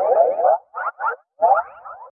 Thank you.